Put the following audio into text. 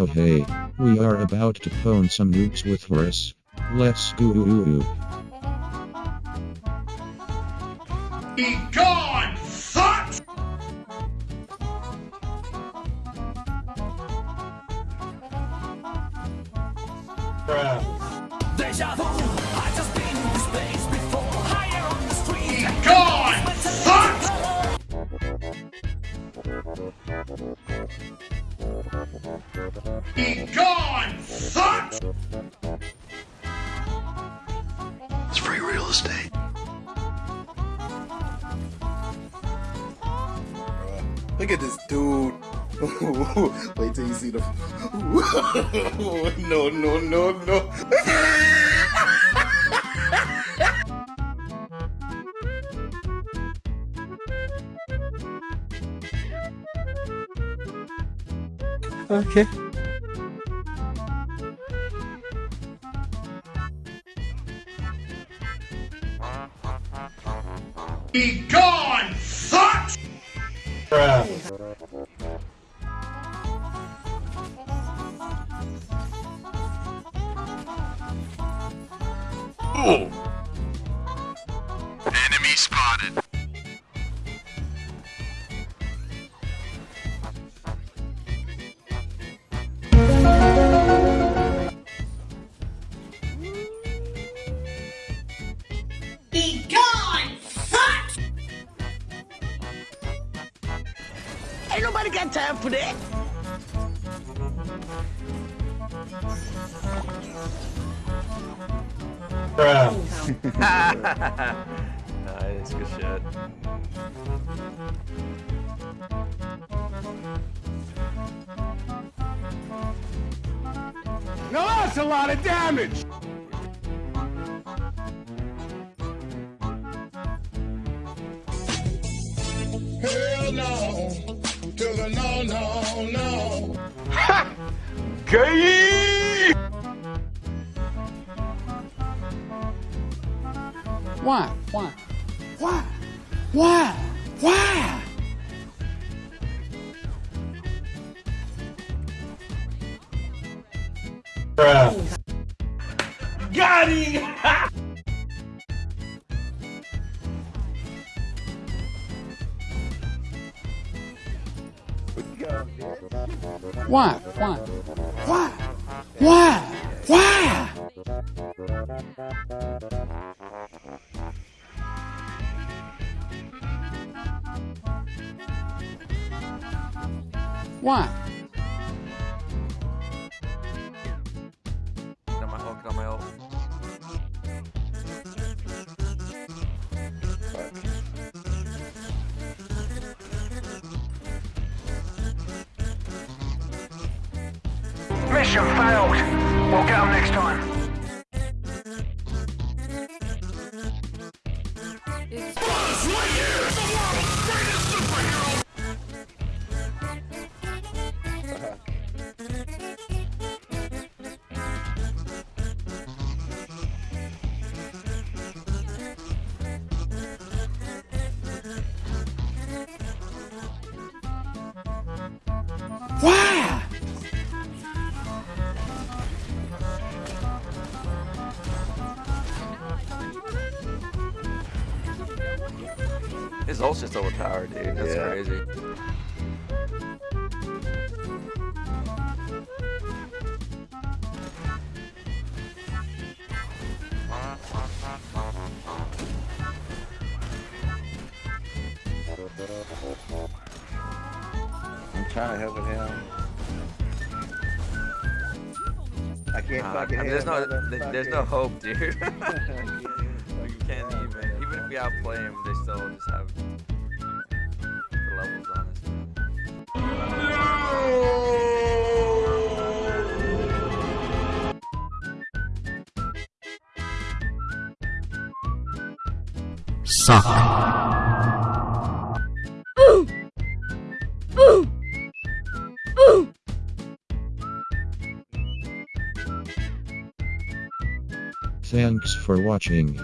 Oh hey, we are about to pwn some noobs with Horus. Let's go. Be gone, fuck! Deja vu, Be gone, fuck! It's free real estate. Look at this dude. Wait till you see the. no, no, no, no. Okay. Be gone, fuck! Enemy nobody got time for that nice, good shit. Now that's a lot of damage! Hell no, to the no, no, no. Gay! Why? Why? Why? Why? Why? Got him! Why? Why? Why? Why? Why? Why? Mission failed We'll get 'em next time Why? His ult's just overpowered, dude. That's Yeah. crazy. I'm trying to help him. I can't I fucking mean, there's no, there's no hope, dude. you can't even, even if we outplay him, they still just have the levels on us. man. Suck. Thanks for watching.